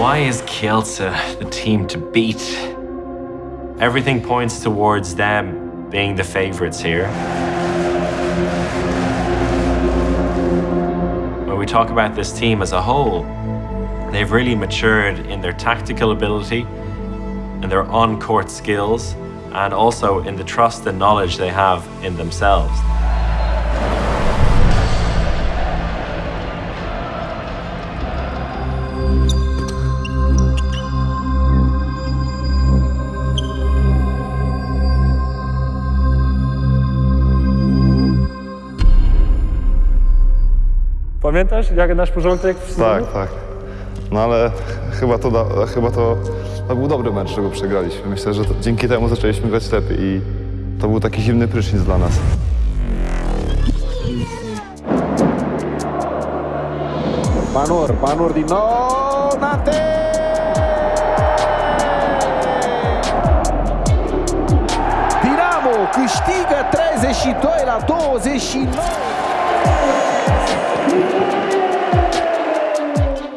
Kielce the team to beat. Everything points towards them being the favourites here. When we talk about this team as a whole, they've really matured in their tactical ability and their on-court skills and also in the trust and knowledge they have in themselves. Pamiętasz, jak nasz porządek w Tak, tak. No ale chyba to, da, chyba to, to był dobry mecz, że go przegraliśmy. Myślę, że to, dzięki temu zaczęliśmy grać lepiej i to był taki zimny prysznic dla nas. Banur, Banur din nou, Nate! Dinamo câștigă 32 la 29.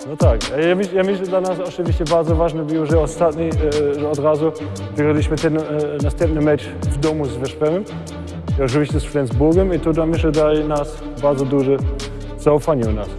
No tak, ja, ja myślę, że dla nas oczywiście bardzo ważne było, że ostatni, e, że od razu wygraliśmy ten e, następny mecz w domu z Weszpemem. I oczywiście z Flensburgiem i to myślę daje nas bardzo duże zaufanie u nas.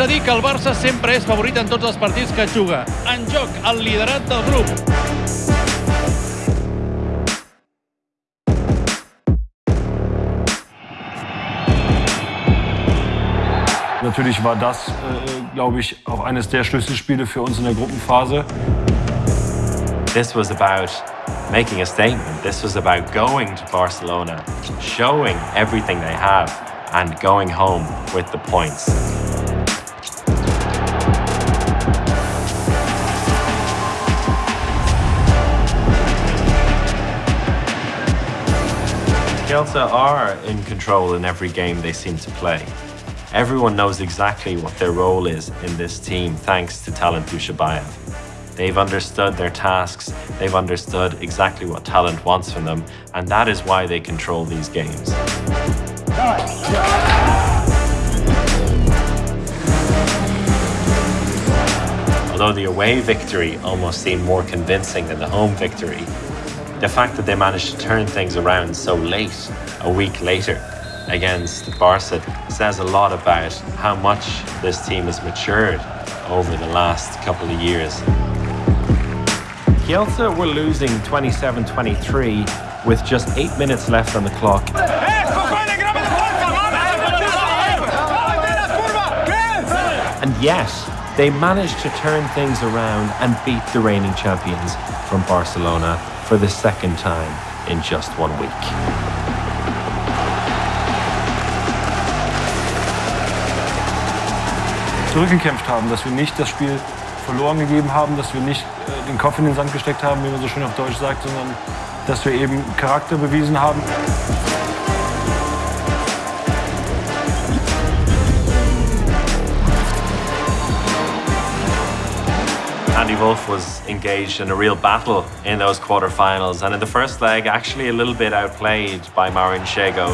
A dir que el Barça sempre és favorit en tots els partits que juga. En joc, el liderat del grup. Natürlich war das, äh, glaube ich, auch eines der Schlüsselspiele für uns in der Gruppenphase. This was about making a statement. This was about going to Barcelona, showing everything they have, and going home with the points. Kielce are in control in every game they seem to play. Everyone knows exactly what their role is in this team thanks to Talant Dujshebaev. They've understood their tasks, they've understood exactly what Talant wants from them, and that is why they control these games. Although the away victory almost seemed more convincing than the home victory, the fact that they managed to turn things around so late, a week later, against Barca says a lot about how much this team has matured over the last couple of years. Kielce were losing 27-23 with just eight minutes left on the clock. And yet, they managed to turn things around and beat the reigning champions from Barcelona for the second time in just one week. Zurückgekämpft haben, dass wir nicht das Spiel verloren gegeben haben, dass wir nicht äh, den Kopf in den Sand gesteckt haben, wie man so schön auf Deutsch sagt, sondern dass wir eben Charakter bewiesen haben. Andy Wolff was engaged in a real battle in those quarterfinals, and in the first leg, actually a little bit outplayed by Marin Šego.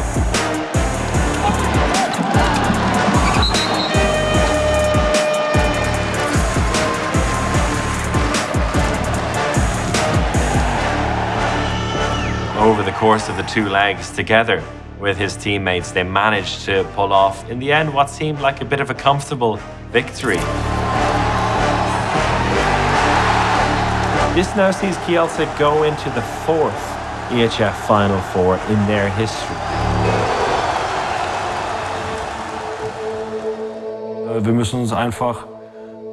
Over the course of the two legs together with his teammates, they managed to pull off, in the end, what seemed like a bit of a comfortable victory. This now sees Kielce go into the fourth EHF Final Four in their history. Äh, Wir müssen uns einfach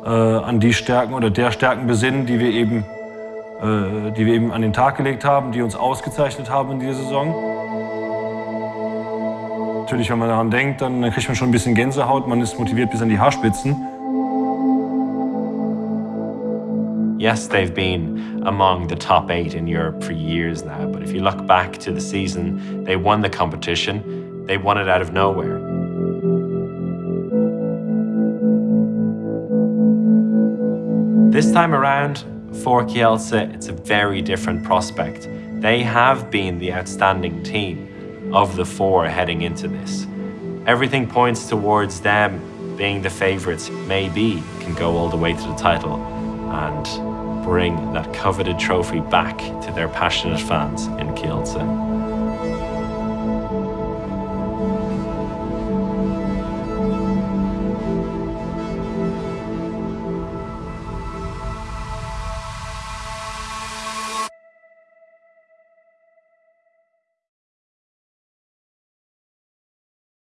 äh, an die Stärken oder der Stärken besinnen, die wir eben, äh, die wir eben an den Tag gelegt haben, die uns ausgezeichnet haben in dieser Saison. Natürlich, wenn man daran denkt, dann kriegt man schon ein bisschen Gänsehaut, man ist motiviert bis an die Haarspitzen. Yes, they've been among the top eight in Europe for years now, but if you look back to the season, they won the competition, they won it out of nowhere. This time around, for Kielce, it's a very different prospect. They have been the outstanding team of the four heading into this. Everything points towards them being the favourites, maybe can go all the way to the title. And bring that coveted trophy back to their passionate fans in Kielce.